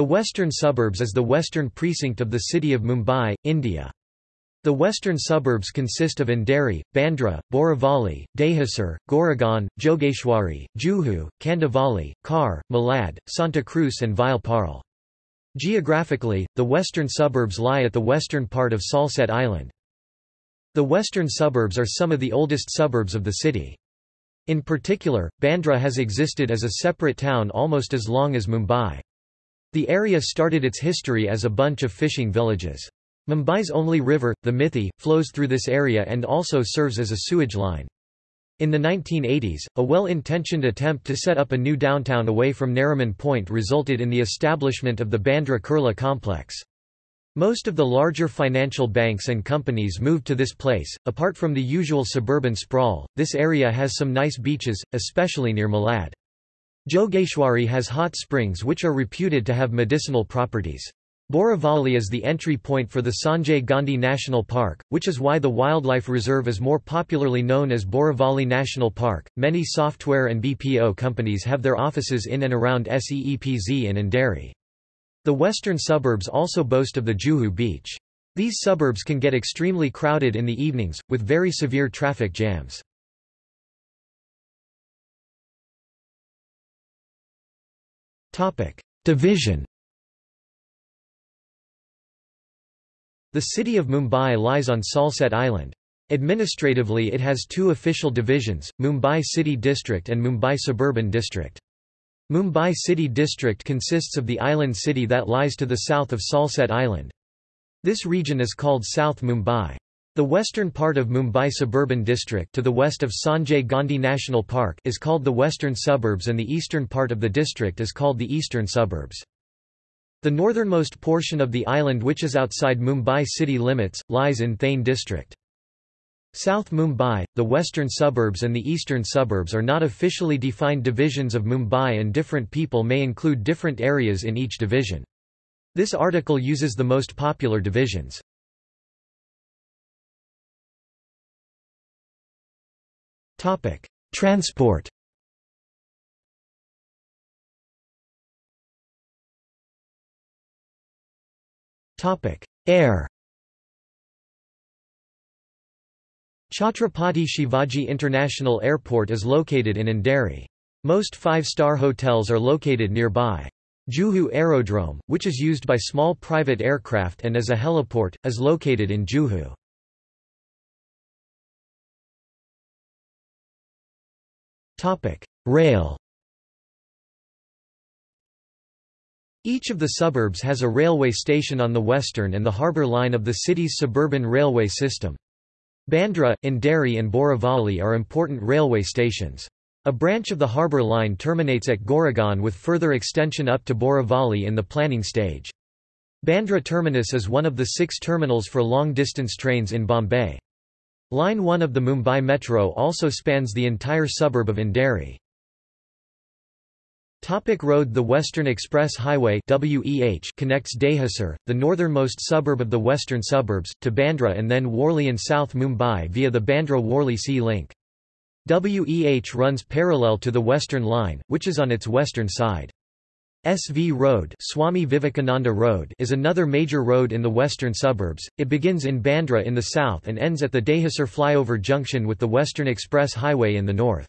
The western suburbs is the western precinct of the city of Mumbai, India. The western suburbs consist of Andheri, Bandra, Borivali, Dahisar, Goregaon, Jogeshwari, Juhu, Kandivali, Khar, Malad, Santa Cruz and Vileparle. Geographically, the western suburbs lie at the western part of Salsette Island. The western suburbs are some of the oldest suburbs of the city. In particular, Bandra has existed as a separate town almost as long as Mumbai. The area started its history as a bunch of fishing villages. Mumbai's only river, the Mithi, flows through this area and also serves as a sewage line. In the 1980s, a well-intentioned attempt to set up a new downtown away from Nariman Point resulted in the establishment of the Bandra Kurla complex. Most of the larger financial banks and companies moved to this place. Apart from the usual suburban sprawl, this area has some nice beaches, especially near Malad. Jogeshwari has hot springs which are reputed to have medicinal properties. Borivali is the entry point for the Sanjay Gandhi National Park, which is why the wildlife reserve is more popularly known as Borivali National Park. Many software and BPO companies have their offices in and around SEEPZ and Andheri. The western suburbs also boast of the Juhu beach. These suburbs can get extremely crowded in the evenings, with very severe traffic jams. Division The city of Mumbai lies on Salsette Island. Administratively it has two official divisions, Mumbai City District and Mumbai Suburban District. Mumbai City District consists of the island city that lies to the south of Salsette Island. This region is called South Mumbai. The western part of Mumbai Suburban District to the west of Sanjay Gandhi National Park is called the Western Suburbs and the eastern part of the district is called the Eastern Suburbs. The northernmost portion of the island which is outside Mumbai city limits, lies in Thane district. South Mumbai, the western suburbs and the eastern suburbs are not officially defined divisions of Mumbai and different people may include different areas in each division. This article uses the most popular divisions. Topic: Transport. Topic: Air. Chhatrapati Shivaji International Airport is located in Andheri. Most five-star hotels are located nearby. Juhu Aerodrome, which is used by small private aircraft and as a heliport, is located in Juhu. Rail Each of the suburbs has a railway station on the western and the harbour line of the city's suburban railway system. Bandra, Andheri and Borivali are important railway stations. A branch of the harbour line terminates at Goregaon with further extension up to Borivali in the planning stage. Bandra terminus is one of the six terminals for long-distance trains in Bombay. Line 1 of the Mumbai Metro also spans the entire suburb of Andheri. Topic road The Western Express Highway WEH connects Dahisar, the northernmost suburb of the western suburbs, to Bandra and then Worli and South Mumbai via the Bandra-Worli Sea Link. WEH runs parallel to the Western Line, which is on its western side. SV Road, Swami Vivekananda Road is another major road in the western suburbs. It begins in Bandra in the south and ends at the Dahisar flyover junction with the Western Express Highway in the north.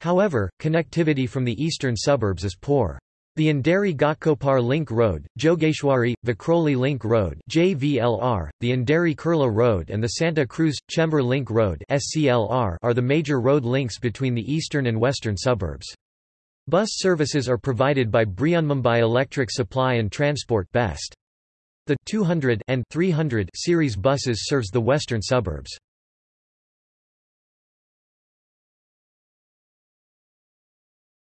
However, connectivity from the eastern suburbs is poor. The Andheri Ghatkopar Link Road, Jogeshwari, Vikhroli Link Road JVLR, the Andheri Kurla Road and the Santa Cruz Chembur Link Road SCLR are the major road links between the eastern and western suburbs. Bus services are provided by Brihanmumbai Electric Supply and Transport Best. The 200 and 300 series buses serves the western suburbs.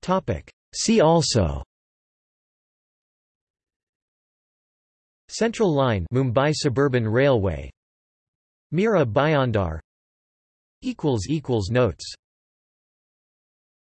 Topic: See also. Central Line Mumbai Suburban Railway. Mira Bhayandar equals equals notes